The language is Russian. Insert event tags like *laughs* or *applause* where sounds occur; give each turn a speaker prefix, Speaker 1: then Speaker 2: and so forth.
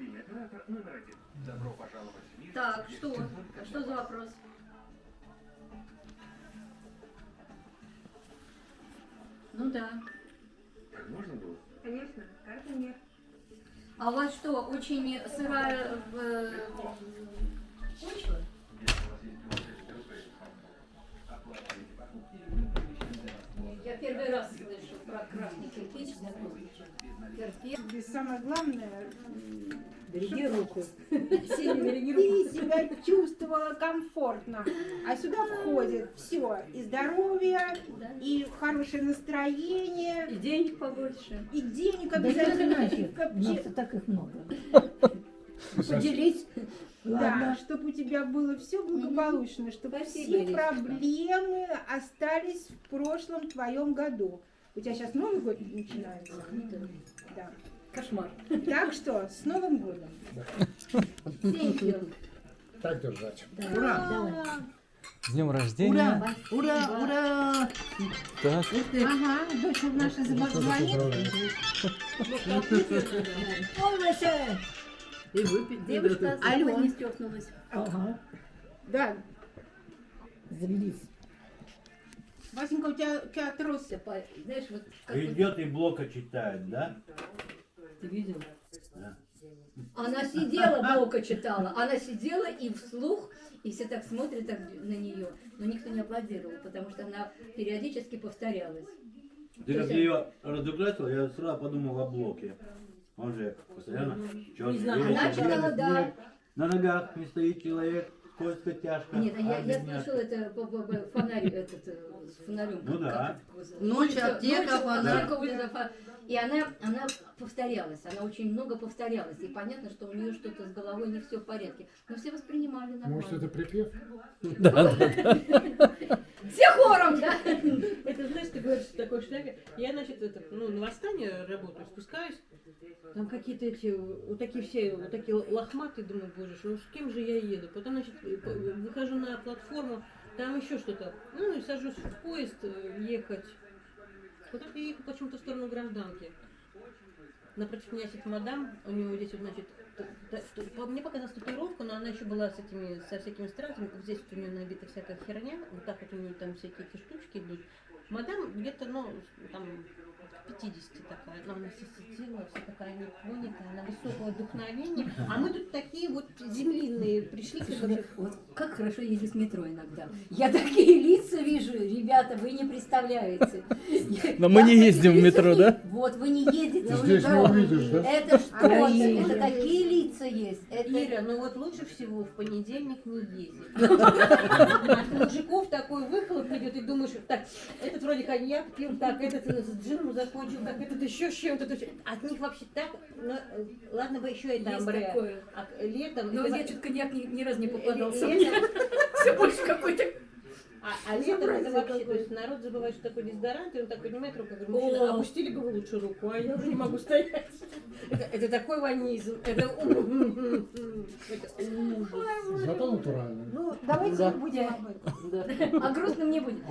Speaker 1: Мобильный оператор номер один. Добро пожаловать в мир.
Speaker 2: Так, что? А что за вопрос? Ну да.
Speaker 1: Так можно было?
Speaker 3: Конечно, карты нет.
Speaker 2: А у вас что, очень сырая э, почва?
Speaker 1: Если у вас есть 20 рублей, оплачивайте покупки и мы перемещаемся вас.
Speaker 2: Я первый раз слышу про красный кирпич. Кирпич.
Speaker 3: Самое главное,
Speaker 4: Береги руку.
Speaker 2: Сильно *laughs* береги руку.
Speaker 3: ты себя чувствовала комфортно. А сюда входит все. И здоровье,
Speaker 2: Да.
Speaker 3: и хорошее настроение,
Speaker 2: И денег побольше.
Speaker 3: и денег
Speaker 4: Да не
Speaker 3: обязательно.
Speaker 4: у *laughs* нас так их много. *laughs* Поделись.
Speaker 3: Да, чтобы у тебя было все благополучно, чтобы
Speaker 2: Спасибо,
Speaker 3: все проблемы остались в прошлом твоем году. У тебя сейчас Новый год начинается. Да.
Speaker 2: Кошмар.
Speaker 3: Так что, с Новым годом! *laughs*
Speaker 5: Так держать.
Speaker 4: Ура, давай.
Speaker 6: С днем рождения.
Speaker 4: Ура, ура, ура.
Speaker 6: Так,
Speaker 3: Ага, дочь наша звонит.
Speaker 4: Полнося. И выпить.
Speaker 2: Девушка с
Speaker 4: Алло.
Speaker 2: не стёкнулась.
Speaker 4: Ага.
Speaker 3: Да,
Speaker 4: Завелись.
Speaker 3: Васенька, у тебя, у тебя
Speaker 2: по- Знаешь, вот
Speaker 7: Идет и блока читает, да?
Speaker 2: Ты видел?
Speaker 7: Да.
Speaker 2: Она сидела, Блока читала. Она сидела и вслух, и все так смотрят так на нее. Но никто не аплодировал, потому что она периодически повторялась.
Speaker 7: Ты как ее разукрасил, я сразу подумал о блоке. Он же постоянно чёрный,
Speaker 2: знаю,
Speaker 7: белый,
Speaker 2: она читала, да.
Speaker 7: На ногах не стоит человек, скользко, тяжко.
Speaker 2: Нет, а я,
Speaker 7: а
Speaker 2: я слышала это по- по- по- фонарь, этот, э, с фонарем.
Speaker 7: Ну да.
Speaker 8: Ночь, аптека, фонарь.
Speaker 2: И она, она повторялась, она очень много повторялась. И понятно, что у нее что-то с головой не все в порядке. Но все воспринимали нормально.
Speaker 5: Может, это припев?
Speaker 6: да. *laughs*
Speaker 2: Все хором, да?
Speaker 8: В такой шляпе. Я, значит, это, ну, на восстание работаю, спускаюсь. Там какие-то эти, вот такие все, вот такие лохматые, думаю, боже, ну с кем же я еду? Потом, значит, выхожу на платформу, там еще что-то. Ну, и сажусь в поезд э, ехать. Куда я ехал почему-то в сторону гражданки. Напротив меня сидит мадам, у него здесь вот, значит, мне показалась татуировка, но она еще была с этими, со всякими стразами. Здесь у нее набита всякая херня, вот так вот у нее там всякие эти штучки идут. Мадам где-то, ну, там, к 50 такая, но она вся сидела, вся такая непонятая, она высокого вдохновения. А мы тут такие вот землиные пришли, короче,
Speaker 2: Вот как хорошо ездить в метро иногда. Я такие лица вижу, ребята, вы не представляете.
Speaker 6: Но мы не ездим в метро, да?
Speaker 2: Вот, вы не ездите
Speaker 5: Здесь не
Speaker 2: метро.
Speaker 5: увидишь, да?
Speaker 2: Это что? Это такие лица есть. Это
Speaker 8: Ира, ну вот лучше всего в понедельник не ездить. *laughs* От мужиков такой выхлоп идет, и думаешь, так, этот вроде коньяк пил, так, этот с джином закончил, так, этот еще с чем-то. От них вообще так, ну, ладно бы еще
Speaker 2: есть
Speaker 8: амбре. А летом...
Speaker 2: Но я что-то коньяк ни, ни разу не попадался.
Speaker 8: летом- *laughs*
Speaker 2: Все больше какой-то.
Speaker 8: А, а летом это вообще, то есть народ забывает, что такое дезодорант, и он так поднимает руку, говорю,
Speaker 2: О.
Speaker 8: мужчина, опустили бы вы лучше руку, а я уже не могу стоять. Это, это такой ванизм, это, это ужас.
Speaker 5: Зато натурально.
Speaker 3: Ну, давайте
Speaker 6: Да.
Speaker 3: не будем об этом.
Speaker 2: А грустным не будет.